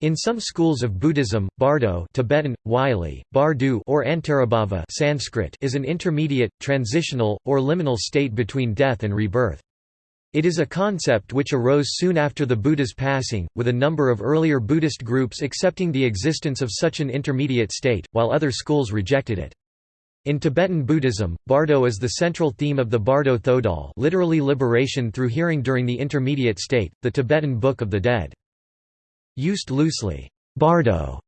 In some schools of Buddhism, bardo Tibetan, Wylie, bardu or antarabhava Sanskrit is an intermediate, transitional, or liminal state between death and rebirth. It is a concept which arose soon after the Buddha's passing, with a number of earlier Buddhist groups accepting the existence of such an intermediate state, while other schools rejected it. In Tibetan Buddhism, bardo is the central theme of the Bardo Thodol literally liberation through hearing during the intermediate state, the Tibetan Book of the Dead. Used loosely, bardo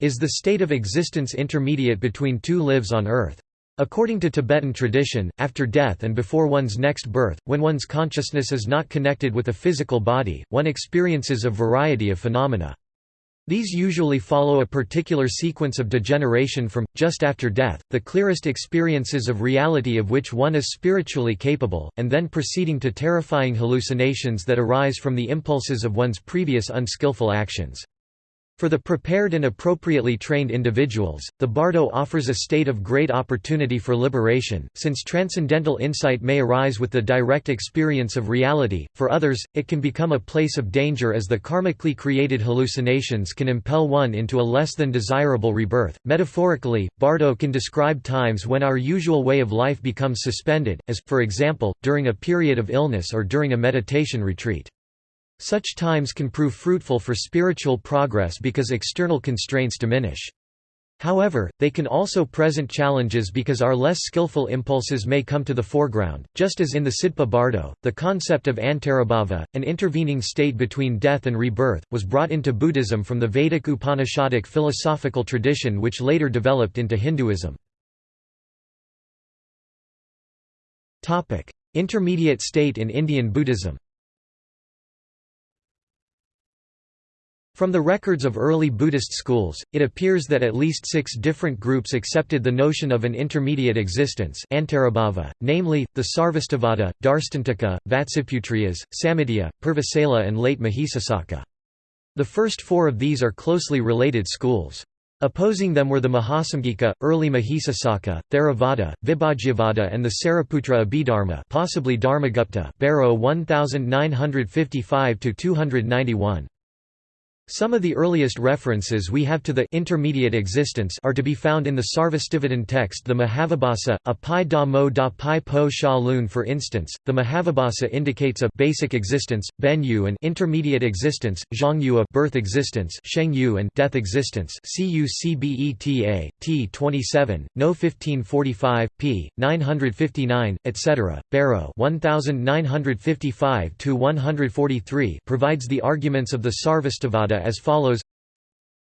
is the state of existence intermediate between two lives on earth. According to Tibetan tradition, after death and before one's next birth, when one's consciousness is not connected with a physical body, one experiences a variety of phenomena. These usually follow a particular sequence of degeneration from, just after death, the clearest experiences of reality of which one is spiritually capable, and then proceeding to terrifying hallucinations that arise from the impulses of one's previous unskillful actions. For the prepared and appropriately trained individuals, the bardo offers a state of great opportunity for liberation, since transcendental insight may arise with the direct experience of reality. For others, it can become a place of danger as the karmically created hallucinations can impel one into a less than desirable rebirth. Metaphorically, bardo can describe times when our usual way of life becomes suspended, as, for example, during a period of illness or during a meditation retreat. Such times can prove fruitful for spiritual progress because external constraints diminish. However, they can also present challenges because our less skillful impulses may come to the foreground, just as in the Sidpa Bardo, the concept of antarabhava, an intervening state between death and rebirth, was brought into Buddhism from the Vedic Upanishadic philosophical tradition which later developed into Hinduism. Intermediate state in Indian Buddhism From the records of early Buddhist schools, it appears that at least six different groups accepted the notion of an intermediate existence namely, the Sarvastivada, Darstantaka, Vatsiputriyas, Samitya, Purvasala and late Mahisasaka. The first four of these are closely related schools. Opposing them were the Mahasamgika, early Mahisasaka, Theravada, Vibhajyavada and the Sariputra Abhidharma possibly Dharmagupta Bareau 1955–291. Some of the earliest references we have to the intermediate existence are to be found in the Sarvastivadin text the Mahavibhasa, a pi da mo da pi po sha lun for instance, the Mahavibhasa indicates a basic existence, ben yu and intermediate existence, zhang yu a birth existence sheng yu and death existence cucbeta, t 27, no 1545, p. 959, etc. Bareau 1955–143 provides the arguments of the Sarvastivada as follows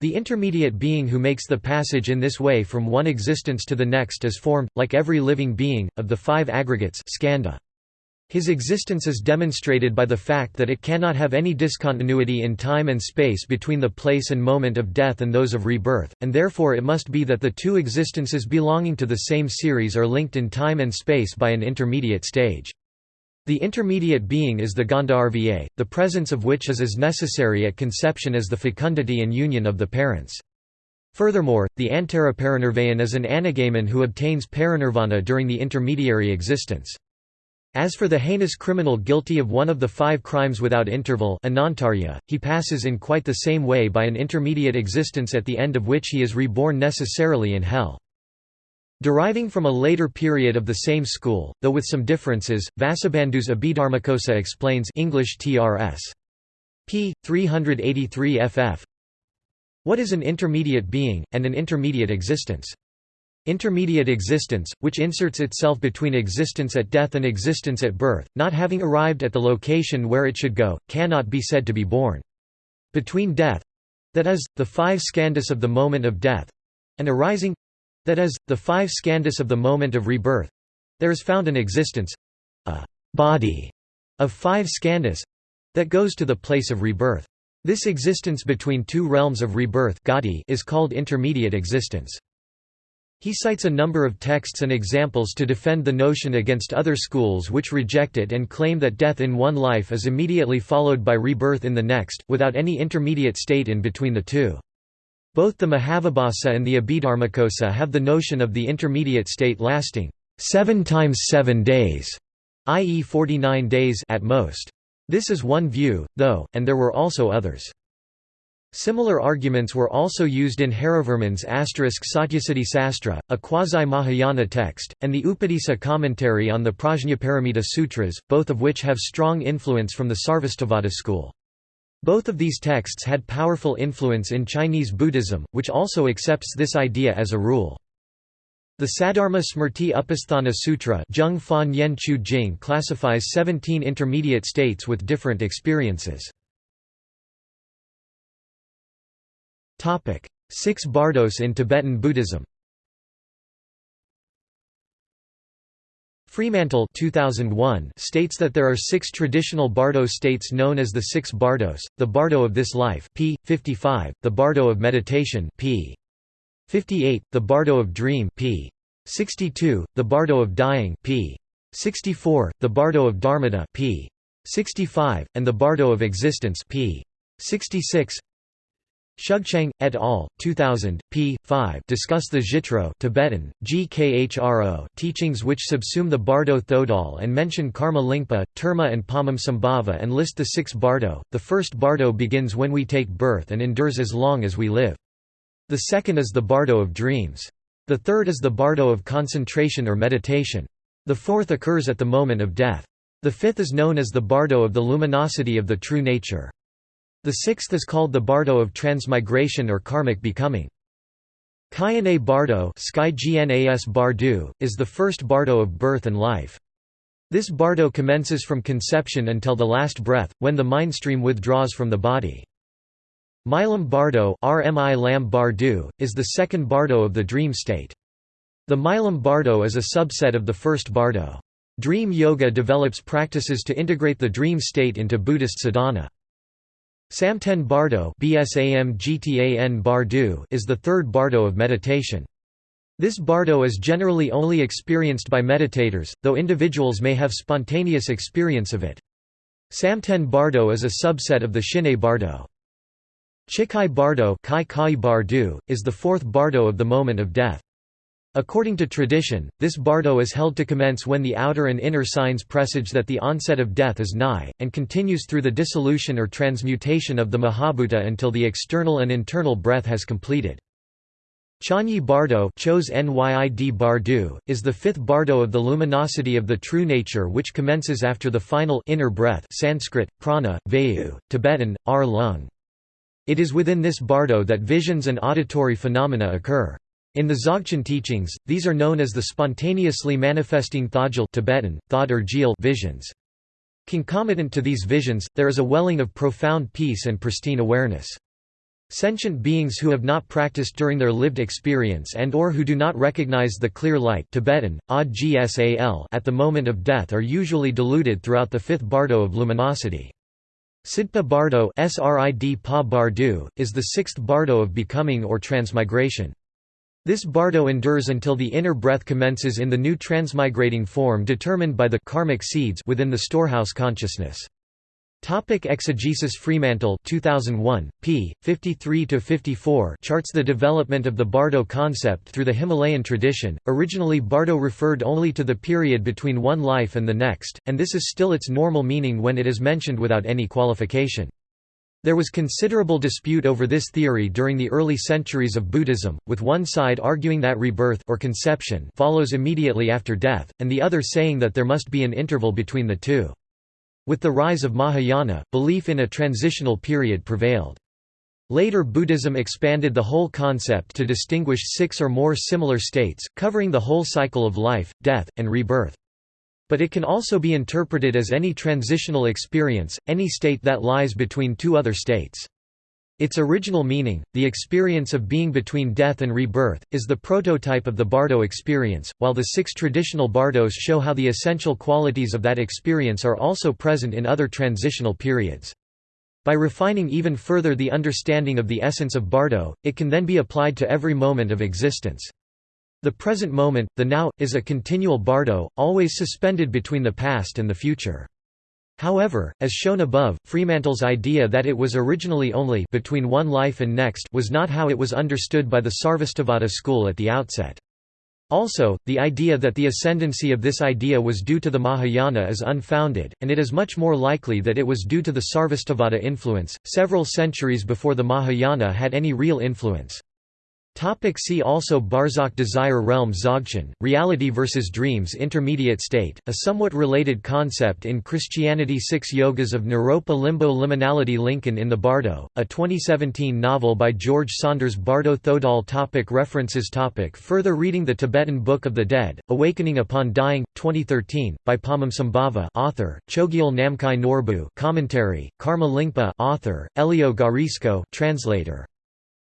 The intermediate being who makes the passage in this way from one existence to the next is formed, like every living being, of the five aggregates skandha. His existence is demonstrated by the fact that it cannot have any discontinuity in time and space between the place and moment of death and those of rebirth, and therefore it must be that the two existences belonging to the same series are linked in time and space by an intermediate stage. The intermediate being is the Gandharva, the presence of which is as necessary at conception as the fecundity and union of the parents. Furthermore, the Antaraparinirvayan is an anagamin who obtains parinirvana during the intermediary existence. As for the heinous criminal guilty of one of the five crimes without interval anantarya, he passes in quite the same way by an intermediate existence at the end of which he is reborn necessarily in hell. Deriving from a later period of the same school, though with some differences, Vasubandhu's Abhidharmakosa explains English TRS. p. 383 ff. What is an intermediate being, and an intermediate existence? Intermediate existence, which inserts itself between existence at death and existence at birth, not having arrived at the location where it should go, cannot be said to be born. Between death—that is, the five skandhas of the moment of death—and arising that is, the five skandhas of the moment of rebirth. There is found an existence—a body of five skandhas that goes to the place of rebirth. This existence between two realms of rebirth is called intermediate existence. He cites a number of texts and examples to defend the notion against other schools which reject it and claim that death in one life is immediately followed by rebirth in the next, without any intermediate state in between the two. Both the Mahavibhasa and the Abhidharmakosa have the notion of the intermediate state lasting seven times seven days, i.e. 49 days at most. This is one view, though, and there were also others. Similar arguments were also used in Harivarman's asterisk Satyasiddhi Sastra, a quasi-Mahayana text, and the Upadisa commentary on the Prajnaparamita Sutras, both of which have strong influence from the Sarvastivada school. Both of these texts had powerful influence in Chinese Buddhism, which also accepts this idea as a rule. The Saddharma Smrti Upasthana Sutra classifies 17 intermediate states with different experiences. Six Bardos in Tibetan Buddhism Fremantle 2001 states that there are six traditional Bardo states known as the six Bardos, the Bardo of this life p. 55, the Bardo of meditation p. 58, the Bardo of dream p. 62, the Bardo of dying p. 64, the Bardo of dharmata p. 65, and the Bardo of existence p. 66 Shugchang, et al., 2000, p. 5 discuss the Jitro Tibetan, GKHRO teachings which subsume the Bardo Thodol and mention Karma Lingpa, Terma and Padmasambhava and list the six Bardo. The first Bardo begins when we take birth and endures as long as we live. The second is the Bardo of dreams. The third is the Bardo of concentration or meditation. The fourth occurs at the moment of death. The fifth is known as the Bardo of the luminosity of the true nature. The sixth is called the bardo of transmigration or karmic becoming. Kayane bardo bardu, is the first bardo of birth and life. This bardo commences from conception until the last breath, when the mind stream withdraws from the body. Milam bardo RMI Lam bardu, is the second bardo of the dream state. The Milam bardo is a subset of the first bardo. Dream yoga develops practices to integrate the dream state into Buddhist sadhana. Samten Bardo is the third bardo of meditation. This bardo is generally only experienced by meditators, though individuals may have spontaneous experience of it. Samten Bardo is a subset of the Shine Bardo. Chikai Bardo is the fourth bardo of the moment of death. According to tradition, this bardo is held to commence when the outer and inner signs presage that the onset of death is nigh, and continues through the dissolution or transmutation of the Mahabhuta until the external and internal breath has completed. Chanyi Bardo Chos Nyid Bardu, is the fifth bardo of the luminosity of the true nature which commences after the final inner breath Sanskrit, prana, vayu, Tibetan, ar lung. It is within this bardo that visions and auditory phenomena occur. In the Dzogchen teachings, these are known as the spontaneously manifesting Thajil Tibetan, Thod or Jil visions. Concomitant to these visions, there is a welling of profound peace and pristine awareness. Sentient beings who have not practiced during their lived experience and or who do not recognize the clear light Tibetan, at the moment of death are usually deluded throughout the fifth bardo of luminosity. Sidpa bardo is the sixth bardo of becoming or transmigration. This bardo endures until the inner breath commences in the new transmigrating form determined by the karmic seeds within the storehouse consciousness. Topic exegesis Fremantle 2001, p. 53–54 charts the development of the Bardo concept through the Himalayan tradition. Originally Bardo referred only to the period between one life and the next, and this is still its normal meaning when it is mentioned without any qualification. There was considerable dispute over this theory during the early centuries of Buddhism, with one side arguing that rebirth or conception follows immediately after death, and the other saying that there must be an interval between the two. With the rise of Mahayana, belief in a transitional period prevailed. Later Buddhism expanded the whole concept to distinguish six or more similar states, covering the whole cycle of life, death, and rebirth. But it can also be interpreted as any transitional experience, any state that lies between two other states. Its original meaning, the experience of being between death and rebirth, is the prototype of the Bardo experience, while the six traditional Bardos show how the essential qualities of that experience are also present in other transitional periods. By refining even further the understanding of the essence of Bardo, it can then be applied to every moment of existence. The present moment, the now, is a continual bardo, always suspended between the past and the future. However, as shown above, Fremantle's idea that it was originally only between one life and next was not how it was understood by the Sarvastivada school at the outset. Also, the idea that the ascendancy of this idea was due to the Mahayana is unfounded, and it is much more likely that it was due to the Sarvastivada influence, several centuries before the Mahayana had any real influence. Topic see also Barzakh Desire Realm Dzogchen, Reality versus Dreams Intermediate State, a somewhat related concept in Christianity Six Yogas of Naropa Limbo Liminality Lincoln in the Bardo, a 2017 novel by George Saunders Bardo Thodol topic References topic Further reading The Tibetan Book of the Dead, Awakening Upon Dying, 2013, by Padmasambhava author, Chogyal Namkhai Norbu commentary, Karma Lingpa author, Elio Guarisco translator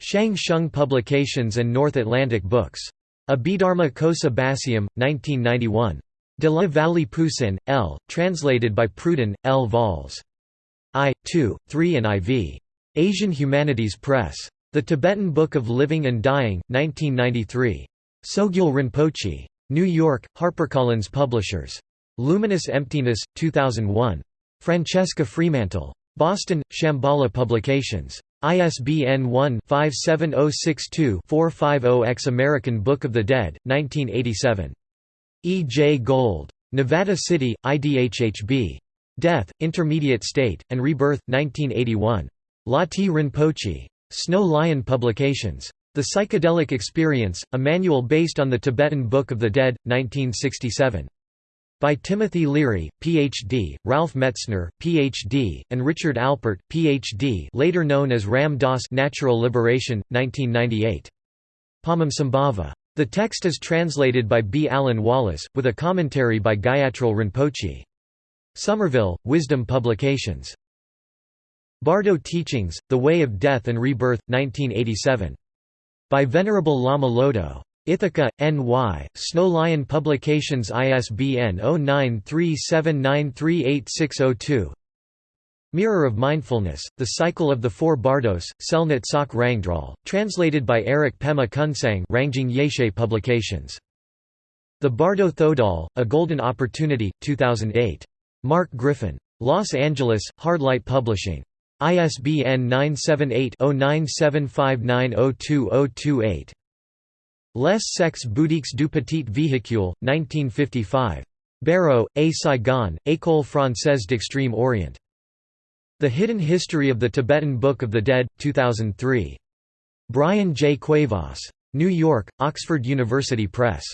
Shang Shung Publications and North Atlantic Books. Abhidharma Kosa Basium, 1991. De la Vallée Poussin, L., translated by Pruden, L. Vols. I, 2, 3 and IV. Asian Humanities Press. The Tibetan Book of Living and Dying, 1993. Sogyal Rinpoche. New York, HarperCollins Publishers. Luminous Emptiness, 2001. Francesca Fremantle. Boston, Shambhala Publications. ISBN 1-57062-450-X American Book of the Dead, 1987. E. J. Gold. Nevada City, IDHHB. Death, Intermediate State, and Rebirth, 1981. Lati Rinpoche. Snow Lion Publications. The Psychedelic Experience, a manual based on the Tibetan Book of the Dead, 1967 by Timothy Leary, Ph.D., Ralph Metzner, Ph.D., and Richard Alpert, Ph.D. later known as Ram Dass Natural Liberation, 1998. Padmasambhava. The text is translated by B. Alan Wallace, with a commentary by Gyatrul Rinpoche. Somerville, Wisdom Publications. Bardo Teachings, The Way of Death and Rebirth, 1987. By Venerable Lama Lodo. Ithaca, N.Y., Snow Lion Publications ISBN 0937938602 Mirror of Mindfulness, The Cycle of the Four Bardos, Tsele Natsok Rangdrol, translated by Eric Pema Kunsang Rangjung Yeshe Publications. The Bardo Thodol, A Golden Opportunity, 2008. Mark Griffin. Los Angeles, Hardlight Publishing. ISBN 978 0975902028. Les sectes bouddhiques du petit véhicule, 1955. Bareau, A. Saigon, École française d'Extrême Orient. The Hidden History of the Tibetan Book of the Dead, 2003. Bryan J. Cuevas. New York, Oxford University Press.